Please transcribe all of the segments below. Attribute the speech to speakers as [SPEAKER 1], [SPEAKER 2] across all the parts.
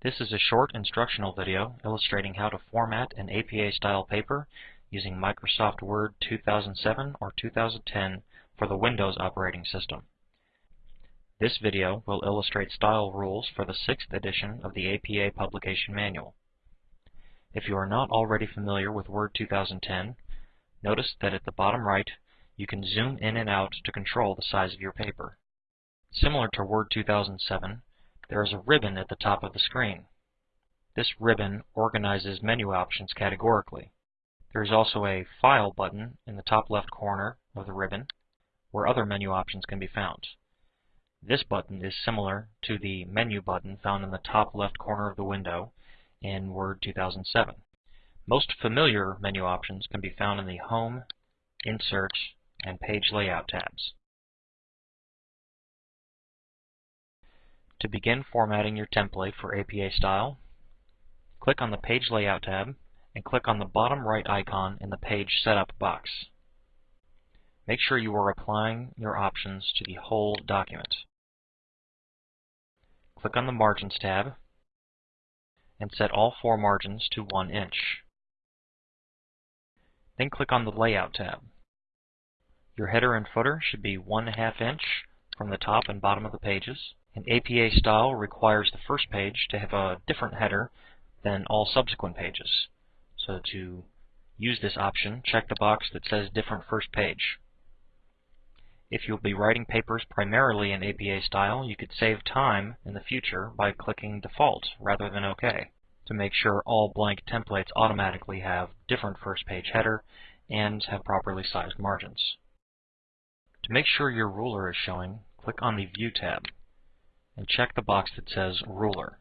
[SPEAKER 1] This is a short instructional video illustrating how to format an APA-style paper using Microsoft Word 2007 or 2010 for the Windows operating system. This video will illustrate style rules for the 6th edition of the APA Publication Manual. If you are not already familiar with Word 2010, notice that at the bottom right you can zoom in and out to control the size of your paper. Similar to Word 2007, there is a ribbon at the top of the screen. This ribbon organizes menu options categorically. There is also a File button in the top left corner of the ribbon where other menu options can be found. This button is similar to the Menu button found in the top left corner of the window in Word 2007. Most familiar menu options can be found in the Home, Insert, and Page Layout tabs. To begin formatting your template for APA style, click on the Page Layout tab and click on the bottom right icon in the Page Setup box. Make sure you are applying your options to the whole document. Click on the Margins tab and set all four margins to 1 inch. Then click on the Layout tab. Your header and footer should be 1 half inch from the top and bottom of the pages. An APA style requires the first page to have a different header than all subsequent pages. So to use this option, check the box that says Different First Page. If you'll be writing papers primarily in APA style, you could save time in the future by clicking Default rather than OK to make sure all blank templates automatically have different first page header and have properly sized margins. To make sure your ruler is showing, click on the View tab and check the box that says Ruler.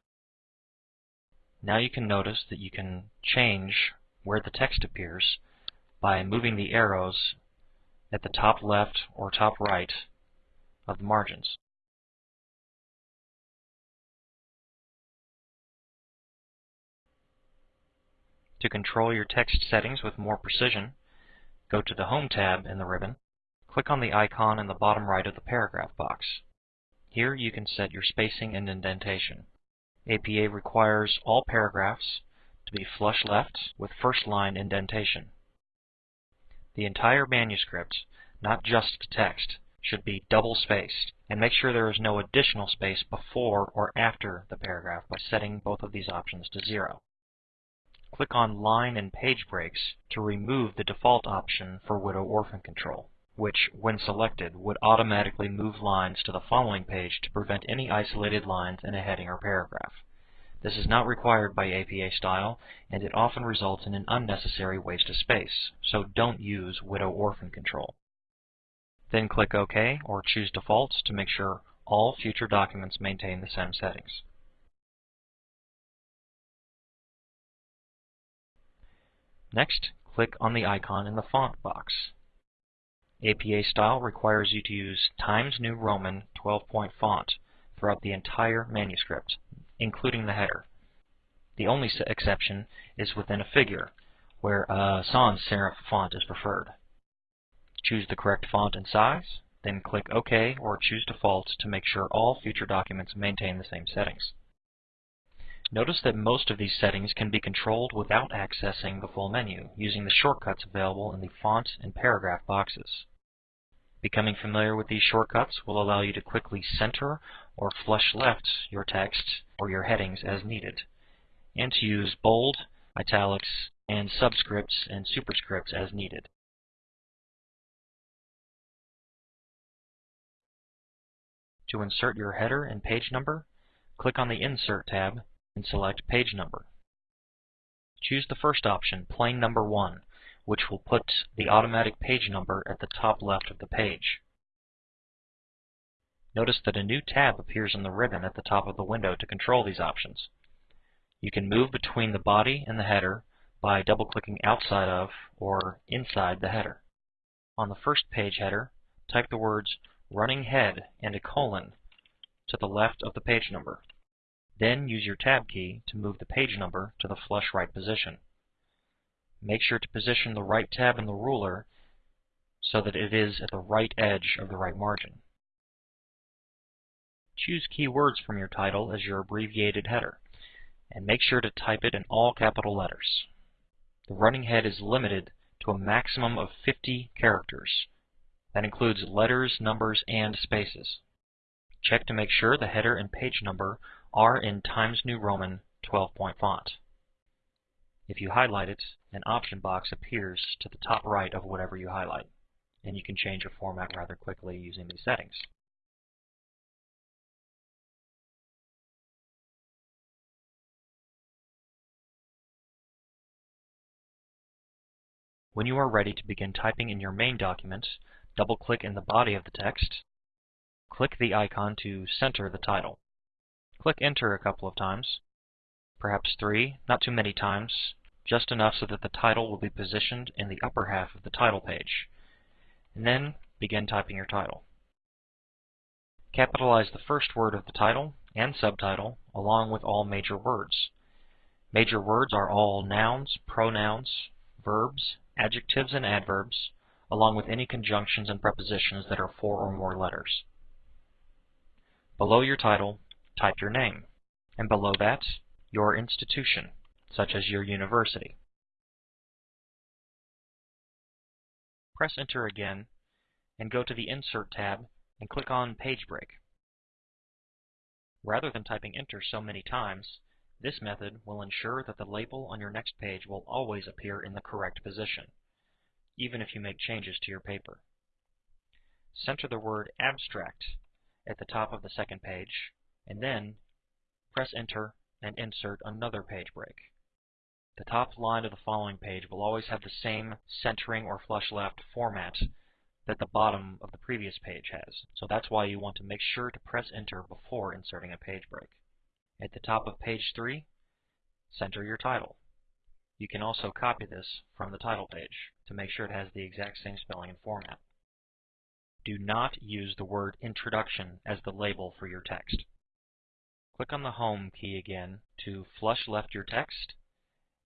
[SPEAKER 1] Now you can notice that you can change where the text appears by moving the arrows at the top left or top right of the margins. To control your text settings with more precision, go to the Home tab in the ribbon, click on the icon in the bottom right of the paragraph box. Here you can set your spacing and indentation. APA requires all paragraphs to be flush left with first line indentation. The entire manuscript, not just the text, should be double spaced, and make sure there is no additional space before or after the paragraph by setting both of these options to zero. Click on Line and Page Breaks to remove the default option for widow-orphan control which, when selected, would automatically move lines to the following page to prevent any isolated lines in a heading or paragraph. This is not required by APA style, and it often results in an unnecessary waste of space, so don't use widow-orphan control. Then click OK or choose Defaults to make sure all future documents maintain the same settings. Next, click on the icon in the Font box. APA style requires you to use Times New Roman 12-point font throughout the entire manuscript, including the header. The only exception is within a figure, where a sans serif font is preferred. Choose the correct font and size, then click OK or choose Default to make sure all future documents maintain the same settings. Notice that most of these settings can be controlled without accessing the full menu, using the shortcuts available in the Font and Paragraph boxes. Becoming familiar with these shortcuts will allow you to quickly center or flush left your text or your headings as needed, and to use bold, italics, and subscripts and superscripts as needed. To insert your header and page number, click on the Insert tab and select Page Number. Choose the first option, Plain Number 1, which will put the automatic page number at the top left of the page. Notice that a new tab appears in the ribbon at the top of the window to control these options. You can move between the body and the header by double-clicking outside of or inside the header. On the first page header, type the words running head and a colon to the left of the page number. Then use your Tab key to move the page number to the flush right position. Make sure to position the right tab in the ruler so that it is at the right edge of the right margin. Choose keywords from your title as your abbreviated header. and make sure to type it in all capital letters. The running head is limited to a maximum of 50 characters. That includes letters, numbers, and spaces. Check to make sure the header and page number are in Times New Roman 12-point font. If you highlight it, an option box appears to the top right of whatever you highlight, and you can change your format rather quickly using these settings. When you are ready to begin typing in your main document, double-click in the body of the text, click the icon to center the title. Click Enter a couple of times, perhaps three, not too many times, just enough so that the title will be positioned in the upper half of the title page. And then begin typing your title. Capitalize the first word of the title and subtitle along with all major words. Major words are all nouns, pronouns, verbs, adjectives and adverbs, along with any conjunctions and prepositions that are four or more letters. Below your title, type your name, and below that, your institution, such as your university. Press Enter again, and go to the Insert tab and click on Page Break. Rather than typing Enter so many times, this method will ensure that the label on your next page will always appear in the correct position, even if you make changes to your paper. Center the word Abstract at the top of the second page, and then press Enter and insert another page break. The top line of the following page will always have the same centering or flush left format that the bottom of the previous page has, so that's why you want to make sure to press Enter before inserting a page break. At the top of page 3, center your title. You can also copy this from the title page to make sure it has the exact same spelling and format. Do not use the word Introduction as the label for your text. Click on the Home key again to flush left your text,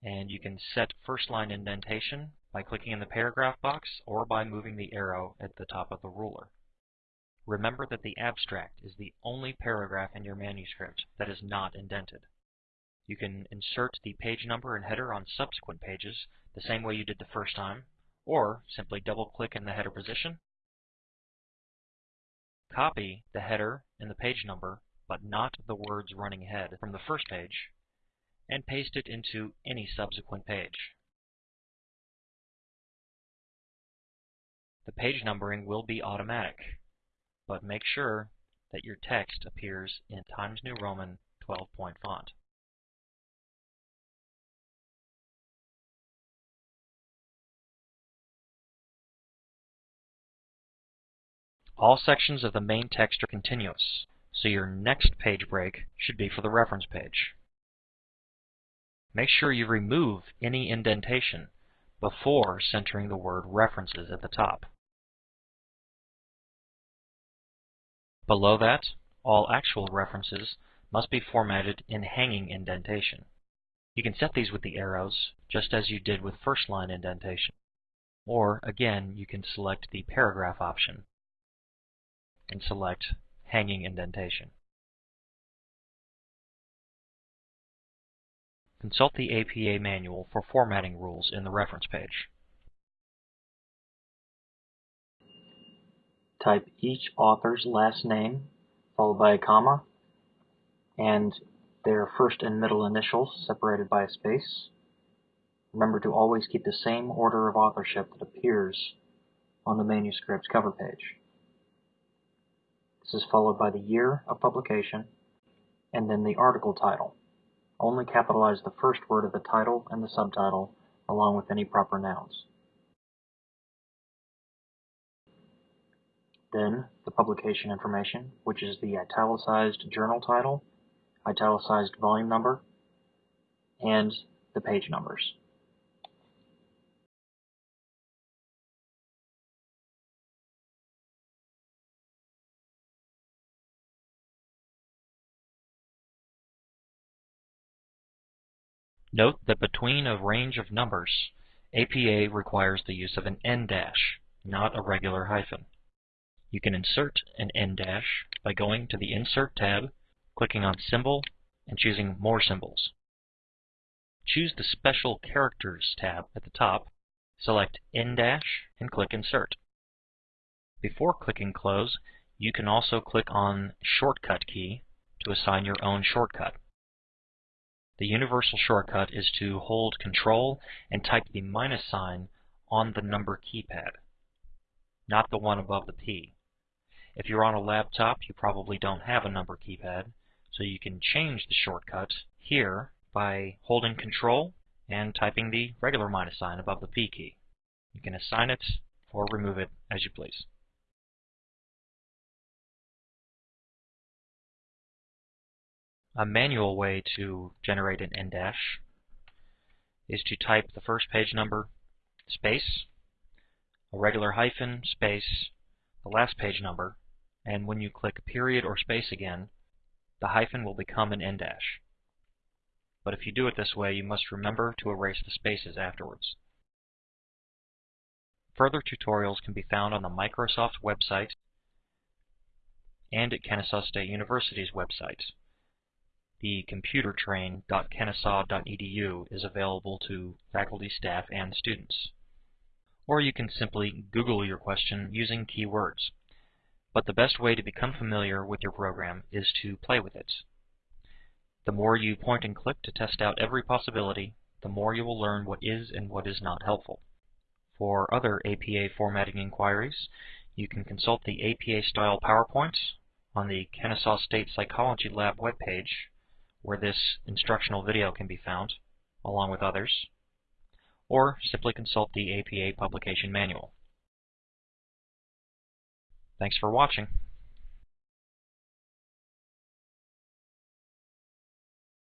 [SPEAKER 1] and you can set first line indentation by clicking in the paragraph box or by moving the arrow at the top of the ruler. Remember that the abstract is the only paragraph in your manuscript that is not indented. You can insert the page number and header on subsequent pages the same way you did the first time, or simply double-click in the header position, copy the header and the page number, but not the words running head from the first page, and paste it into any subsequent page. The page numbering will be automatic but make sure that your text appears in Times New Roman 12-point font. All sections of the main text are continuous, so your next page break should be for the reference page. Make sure you remove any indentation before centering the word references at the top. Below that, all actual references must be formatted in hanging indentation. You can set these with the arrows, just as you did with first line indentation. Or, again, you can select the paragraph option and select hanging indentation. Consult the APA manual for formatting rules in the reference page. type each author's last name followed by a comma and their first and middle initials separated by a space. Remember to always keep the same order of authorship that appears on the manuscript's cover page. This is followed by the year of publication and then the article title. Only capitalize the first word of the title and the subtitle along with any proper nouns. Then the publication information, which is the italicized journal title, italicized volume number, and the page numbers. Note that between a range of numbers, APA requires the use of an en dash, not a regular hyphen. You can insert an en dash by going to the Insert tab, clicking on Symbol, and choosing More Symbols. choose the Special Characters tab at the top, select en dash, and click Insert. Before clicking Close, you can also click on Shortcut key to assign your own shortcut. The universal shortcut is to hold Control and type the minus sign on the number keypad, not the one above the P. If you're on a laptop, you probably don't have a number keypad, so you can change the shortcut here by holding Control and typing the regular minus sign above the P key. You can assign it or remove it as you please. A manual way to generate an en-dash is to type the first page number, space, a regular hyphen, space, the last page number, and when you click period or space again, the hyphen will become an en-dash. But if you do it this way, you must remember to erase the spaces afterwards. Further tutorials can be found on the Microsoft website and at Kennesaw State University's website the computertrain.kennesaw.edu is available to faculty, staff, and students. Or you can simply Google your question using keywords. But the best way to become familiar with your program is to play with it. The more you point and click to test out every possibility, the more you will learn what is and what is not helpful. For other APA formatting inquiries, you can consult the APA-style PowerPoint on the Kennesaw State Psychology Lab webpage where this instructional video can be found, along with others, or simply consult the APA Publication Manual. Thanks for watching.